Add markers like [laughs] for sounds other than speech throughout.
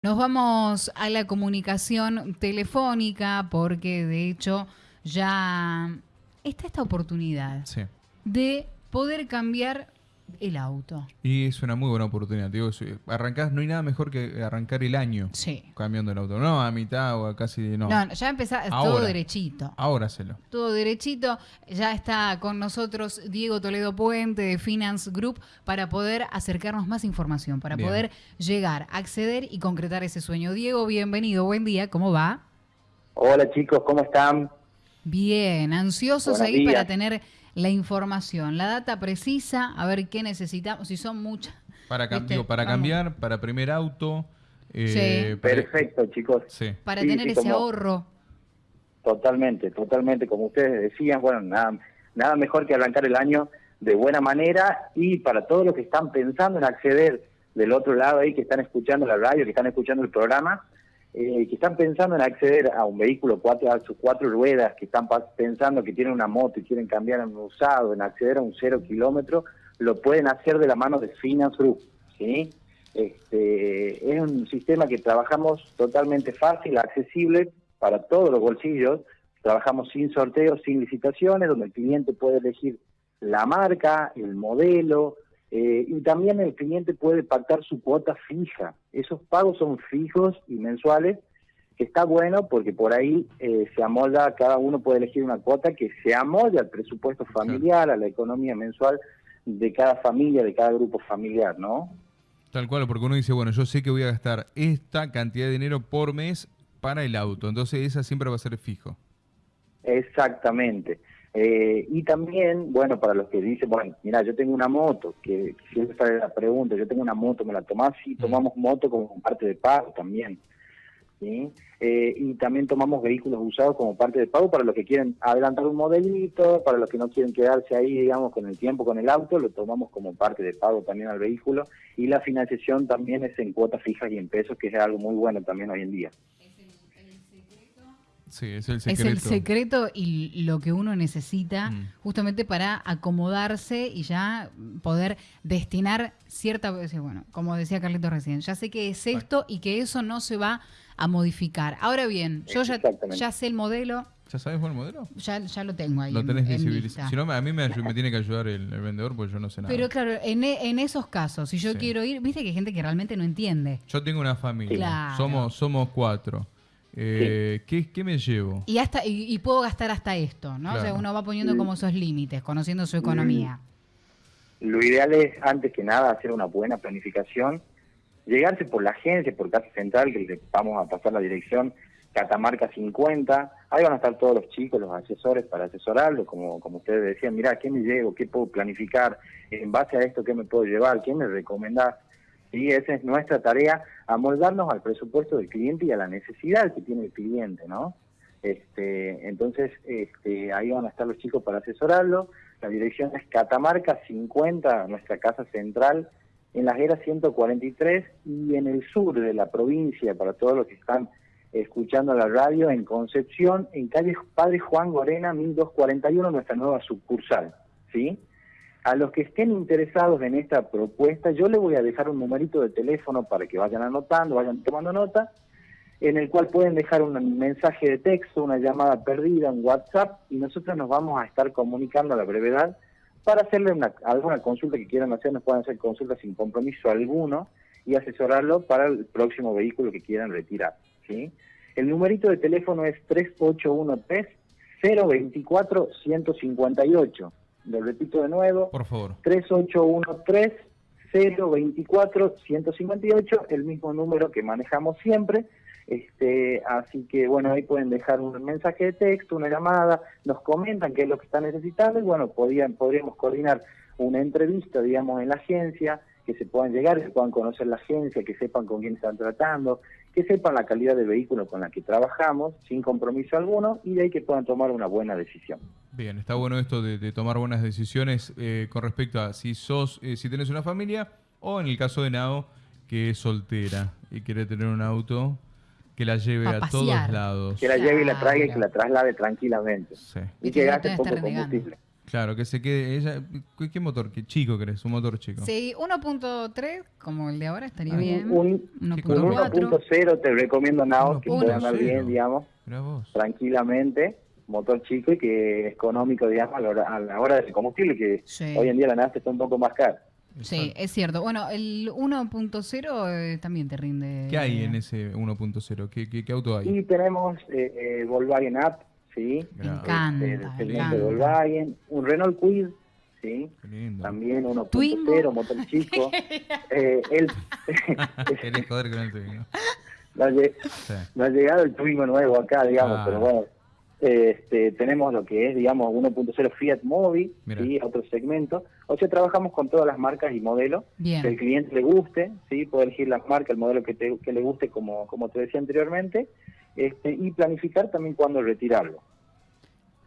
Nos vamos a la comunicación telefónica porque de hecho ya está esta oportunidad Sí. de poder cambiar el auto. Y es una muy buena oportunidad. Digo, si arrancás, no hay nada mejor que arrancar el año Sí. cambiando el auto. No, a mitad o a casi no. No, ya empezó todo derechito. Ahora hacelo. Todo derechito. Ya está con nosotros Diego Toledo Puente de Finance Group para poder acercarnos más información, para Bien. poder llegar, acceder y concretar ese sueño. Diego, bienvenido, buen día, ¿cómo va? Hola chicos, ¿cómo están? Bien, ansiosos Buenos ahí para tener la información, la data precisa, a ver qué necesitamos, si son muchas. Para, cam- Viste, digo, para vamos. cambiar, para primer auto. eh, Sí. para- Perfecto chicos, Sí. Para Sí, tener sí, ese como- ahorro. totalmente, totalmente, como ustedes decían, bueno, nada, nada mejor que arrancar el año de buena manera y para todos los que están pensando en acceder del otro lado ahí, que están escuchando la radio, que están escuchando el programa, eh, que están pensando en acceder a un vehículo cuatro, a sus cuatro ruedas, que están pensando que tienen una moto y quieren cambiar a un usado, en acceder a un cero kilómetro, lo pueden hacer de la mano de Finance Group, ¿sí? Este, es un sistema que trabajamos totalmente fácil, accesible para todos los bolsillos. Trabajamos sin sorteos, sin licitaciones, donde el cliente puede elegir la marca, el modelo, eh, y también el cliente puede pactar su cuota fija. Esos pagos son fijos y mensuales, que está bueno porque por ahí eh, se amolda, cada uno puede elegir una cuota que se amolde al presupuesto familiar, a la economía mensual de cada familia, de cada grupo familiar, ¿no? Tal cual, porque uno dice, bueno, yo sé que voy a gastar esta cantidad de dinero por mes para el auto. Entonces esa siempre va a ser fijo. Exactamente. Eh, y también, bueno, para los que dicen, bueno, mira, yo tengo una moto, que siempre sale la pregunta, yo tengo una moto, ¿me la tomás? Sí, tomamos moto como parte de pago también. ¿sí? Eh, y también tomamos vehículos usados como parte de pago para los que quieren adelantar un modelito, para los que no quieren quedarse ahí, digamos, con el tiempo con el auto, lo tomamos como parte de pago también al vehículo. Y la financiación también es en cuotas fijas y en pesos, que es algo muy bueno también hoy en día. Sí, es el Es secreto. el secreto y lo que uno necesita Mm. justamente para acomodarse y ya poder destinar cierta, bueno, como decía Carlito recién, ya sé que es esto y que eso no se va a modificar. Ahora bien, yo ya, ya sé el modelo, ¿Ya sabes cuál modelo? ya, ya lo tengo ahí. Lo en- tenés en visibilizado. Si no, a mí me, tiene que ayudar el, el vendedor porque yo no sé nada. Pero claro, en, e- en esos casos, si yo Sí. quiero ir, viste que hay gente que realmente no entiende. Yo tengo una familia. Claro. Somos, somos cuatro. Eh, ¿qué, qué me llevo? Y hasta y, y puedo gastar hasta esto, ¿no? O sea, uno va poniendo como esos límites, conociendo su economía. Lo ideal es, antes que nada, hacer una buena planificación, llegarse por la agencia, por Casa Central, que le vamos a pasar la dirección, Catamarca 50, ahí van a estar todos los chicos, los asesores para asesorarlos, como, como ustedes decían, mira, ¿qué me llevo? ¿Qué puedo planificar? En base a esto, ¿qué me puedo llevar? ¿Qué me recomendás? Y esa es nuestra tarea, amoldarnos al presupuesto del cliente y a la necesidad que tiene el cliente, ¿no? Este, entonces, este, ahí van a estar los chicos para asesorarlo. La dirección es Catamarca 50, nuestra casa central, en las eras 143 y en el sur de la provincia, para todos los que están escuchando la radio, en Concepción, en calle Padre Juan Gorena, 1241, nuestra nueva sucursal, ¿sí? A los que estén interesados en esta propuesta, yo les voy a dejar un numerito de teléfono para que vayan anotando, vayan tomando nota, en el cual pueden dejar un mensaje de texto, una llamada perdida, un WhatsApp, y nosotros nos vamos a estar comunicando a la brevedad para hacerle una, alguna consulta que quieran hacer, nos pueden hacer consultas sin compromiso alguno y asesorarlo para el próximo vehículo que quieran retirar. ¿sí? El numerito de teléfono es 3813-024-158. Lo repito de nuevo, Por favor. 3813-024-158, el mismo número que manejamos siempre. Este, así que bueno, ahí pueden dejar un mensaje de texto, una llamada, nos comentan qué es lo que están necesitando y bueno, podían, podríamos coordinar una entrevista, digamos, en la agencia, que se puedan llegar, que puedan conocer la agencia, que sepan con quién están tratando, que sepan la calidad de vehículo con la que trabajamos, sin compromiso alguno, y de ahí que puedan tomar una buena decisión. Bien, está bueno esto de, de tomar buenas decisiones eh, con respecto a si sos, eh, si tenés una familia o en el caso de Nao, que es soltera y quiere tener un auto que la lleve a pasear. todos lados. Que la lleve y la traiga y que la traslade tranquilamente. Sí. Y Y que gaste te poco combustible. Claro, que se quede. Ella, ¿qué, qué motor? ¿Qué chico crees? Un motor chico. Sí, 1.3, como el de ahora, estaría Ah, bien. Un, un 1.4. 1.0 te recomiendo nada que puede andar 1.0. bien, digamos, tranquilamente, motor chico y que es económico, digamos, a la hora, a la hora del combustible, que Sí. hoy en día la nafta está un poco más cara. Sí, es cierto. Bueno, el 1.0 eh, también te rinde. ¿Qué hay en ese 1.0? ¿Qué, qué, qué auto hay? Y tenemos eh, eh, Volkswagen Up, ¿sí? Me encanta, El me segmento de. Volkswagen, un Renault Kwid, ¿sí? También 1.0, Twingo. motor chico. [laughs] eh, el, [laughs] joder con el Twingo. [laughs] no, ha lle- Sí. no ha llegado el Twingo nuevo acá, digamos, Ah. pero bueno. Este, tenemos lo que es, digamos, 1.0 Fiat Mobi, Mira. ¿sí? otro segmento. O sea, trabajamos con todas las marcas y modelos Bien. que el cliente le guste, ¿sí? puede elegir la marca, el modelo que, te- que le guste, como, como te decía anteriormente, este, y planificar también cuándo retirarlo.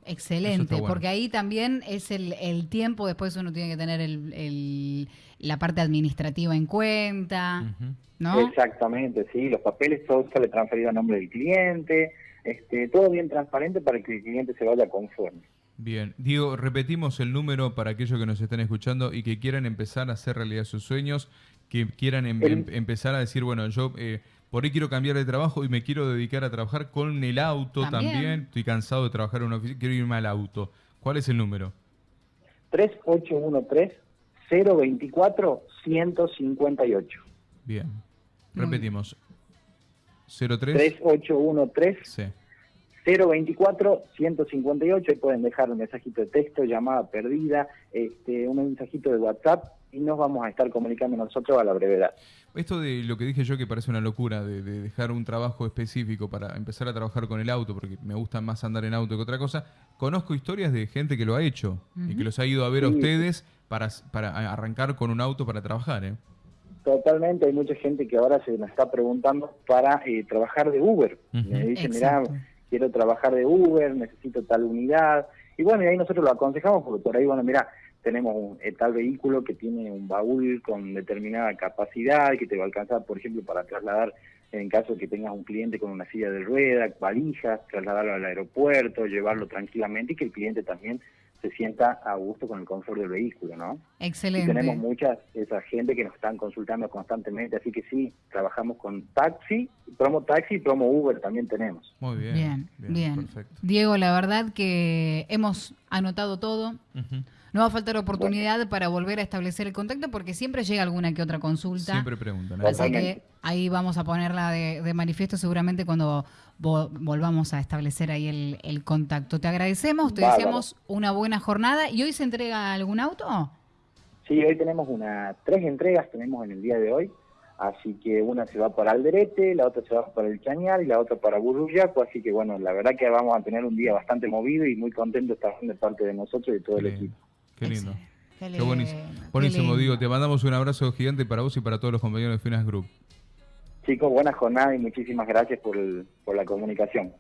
Excelente, bueno. porque ahí también es el, el tiempo, después uno tiene que tener el, el- la parte administrativa en cuenta. ¿no? Exactamente, sí, los papeles todo sale transferido a nombre del cliente, este, todo bien transparente para que el cliente se vaya conforme. Bien, Diego, repetimos el número para aquellos que nos están escuchando y que quieran empezar a hacer realidad sus sueños, que quieran em- El- em- empezar a decir, bueno, yo eh, por ahí quiero cambiar de trabajo y me quiero dedicar a trabajar con el auto también. También. Estoy cansado de trabajar en una oficina, quiero irme al auto. ¿Cuál es el número? 3813-024-158. Bien, Muy repetimos. 03 3813 Sí. 024-158, ahí pueden dejar un mensajito de texto, llamada perdida, este, un mensajito de WhatsApp y nos vamos a estar comunicando nosotros a la brevedad. Esto de lo que dije yo que parece una locura, de, de dejar un trabajo específico para empezar a trabajar con el auto, porque me gusta más andar en auto que otra cosa, conozco historias de gente que lo ha hecho y que los ha ido a ver a ustedes para, para arrancar con un auto para trabajar. ¿eh? Totalmente, hay mucha gente que ahora se nos está preguntando para eh, trabajar de Uber. Ujú. Me dicen, mirá, Exacto. quiero trabajar de Uber, necesito tal unidad. Y bueno, y ahí nosotros lo aconsejamos porque por ahí, bueno, mira, tenemos un, eh, tal vehículo que tiene un baúl con determinada capacidad que te va a alcanzar, por ejemplo, para trasladar, en caso que tengas un cliente con una silla de rueda, valijas, trasladarlo al aeropuerto, llevarlo tranquilamente y que el cliente también se sienta a gusto con el confort del vehículo, ¿no? Y Excelente. tenemos mucha esa gente que nos están consultando constantemente, así que sí, trabajamos con taxi, promo taxi y promo Uber también tenemos. Muy bien. Bien, bien. Perfecto. Diego, la verdad que hemos anotado todo. No va a faltar oportunidad para volver a establecer el contacto porque siempre llega alguna que otra consulta. Siempre preguntan. ¿eh? Así que ahí vamos a ponerla de, de manifiesto seguramente cuando vo- volvamos a establecer ahí el, el contacto. Te agradecemos, te Bárbaro. deseamos una buena jornada. ¿Y hoy se entrega algún auto? Sí, hoy tenemos una tres entregas, tenemos en el día de hoy, así que una se va para Alderete, la otra se va para el Chañar y la otra para Burruyaco, así que bueno, la verdad que vamos a tener un día bastante movido y muy contentos también de parte de nosotros y de todo Qué el lindo. equipo. Qué lindo. Qué Qué buenísimo. lindo, qué Buenísimo, lindo. Diego. Te mandamos un abrazo gigante para vos y para todos los compañeros de Finas Group. Chicos, buena jornada y muchísimas gracias por, por la comunicación.